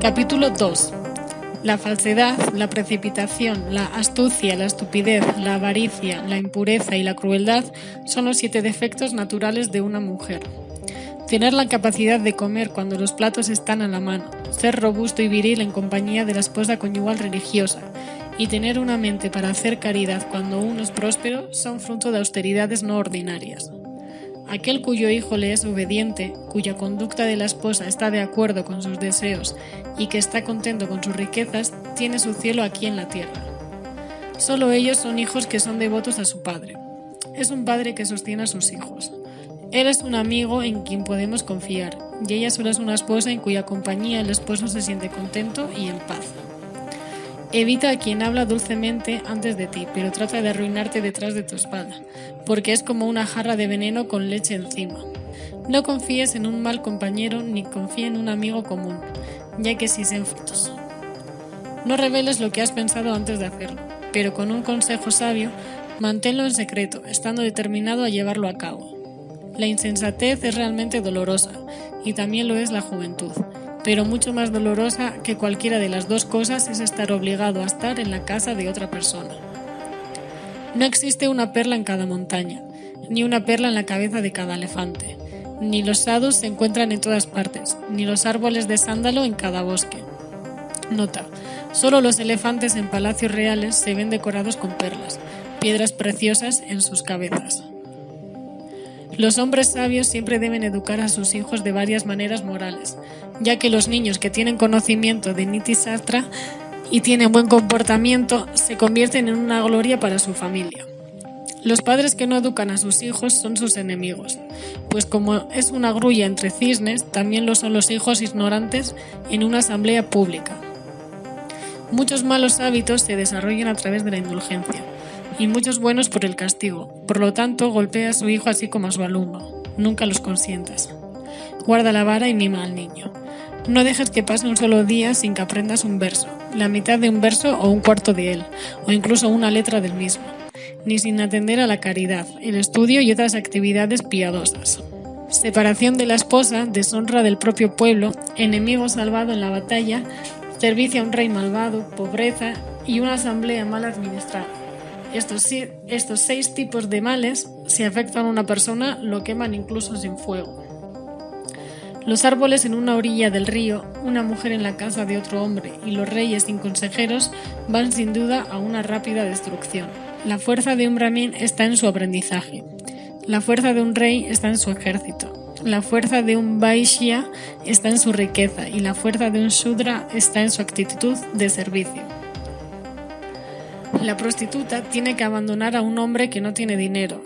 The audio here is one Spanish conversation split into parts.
Capítulo 2. La falsedad, la precipitación, la astucia, la estupidez, la avaricia, la impureza y la crueldad son los siete defectos naturales de una mujer. Tener la capacidad de comer cuando los platos están a la mano, ser robusto y viril en compañía de la esposa conyugal religiosa, y tener una mente para hacer caridad cuando uno es próspero son fruto de austeridades no ordinarias. Aquel cuyo hijo le es obediente, cuya conducta de la esposa está de acuerdo con sus deseos y que está contento con sus riquezas, tiene su cielo aquí en la tierra. Solo ellos son hijos que son devotos a su padre. Es un padre que sostiene a sus hijos. Él es un amigo en quien podemos confiar, y ella solo es una esposa en cuya compañía el esposo se siente contento y en paz. Evita a quien habla dulcemente antes de ti, pero trata de arruinarte detrás de tu espalda, porque es como una jarra de veneno con leche encima. No confíes en un mal compañero ni confíe en un amigo común, ya que si se frutos. No reveles lo que has pensado antes de hacerlo, pero con un consejo sabio, manténlo en secreto, estando determinado a llevarlo a cabo. La insensatez es realmente dolorosa, y también lo es la juventud pero mucho más dolorosa que cualquiera de las dos cosas es estar obligado a estar en la casa de otra persona. No existe una perla en cada montaña, ni una perla en la cabeza de cada elefante, ni los sados se encuentran en todas partes, ni los árboles de sándalo en cada bosque. Nota, solo los elefantes en palacios reales se ven decorados con perlas, piedras preciosas en sus cabezas. Los hombres sabios siempre deben educar a sus hijos de varias maneras morales, ya que los niños que tienen conocimiento de Niti Sastra y tienen buen comportamiento se convierten en una gloria para su familia. Los padres que no educan a sus hijos son sus enemigos, pues como es una grulla entre cisnes, también lo son los hijos ignorantes en una asamblea pública. Muchos malos hábitos se desarrollan a través de la indulgencia, y muchos buenos por el castigo. Por lo tanto, golpea a su hijo así como a su alumno. Nunca los consientas. Guarda la vara y mima al niño. No dejes que pase un solo día sin que aprendas un verso, la mitad de un verso o un cuarto de él, o incluso una letra del mismo, ni sin atender a la caridad, el estudio y otras actividades piadosas. Separación de la esposa, deshonra del propio pueblo, enemigo salvado en la batalla, servicio a un rey malvado, pobreza y una asamblea mal administrada. Estos, seis tipos de males, si afectan a una persona, lo queman incluso sin fuego. Los árboles en una orilla del río, una mujer en la casa de otro hombre y los reyes sin consejeros van sin duda a una rápida destrucción. La fuerza de un brahmin está en su aprendizaje. La fuerza de un rey está en su ejército. La fuerza de un Vaishya está en su riqueza y la fuerza de un Shudra está en su actitud de servicio. La prostituta tiene que abandonar a un hombre que no tiene dinero,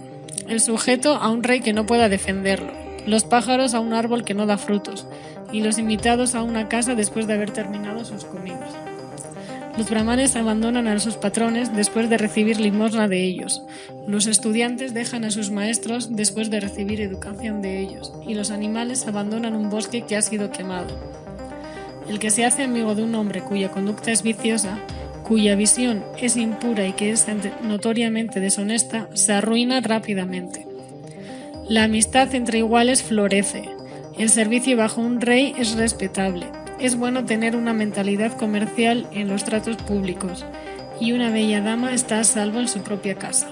el sujeto a un rey que no pueda defenderlo, los pájaros a un árbol que no da frutos, y los invitados a una casa después de haber terminado sus comidas. Los brahmanes abandonan a sus patrones después de recibir limosna de ellos. Los estudiantes dejan a sus maestros después de recibir educación de ellos. Y los animales abandonan un bosque que ha sido quemado. El que se hace amigo de un hombre cuya conducta es viciosa cuya visión es impura y que es notoriamente deshonesta, se arruina rápidamente. La amistad entre iguales florece. El servicio bajo un rey es respetable. Es bueno tener una mentalidad comercial en los tratos públicos y una bella dama está a salvo en su propia casa.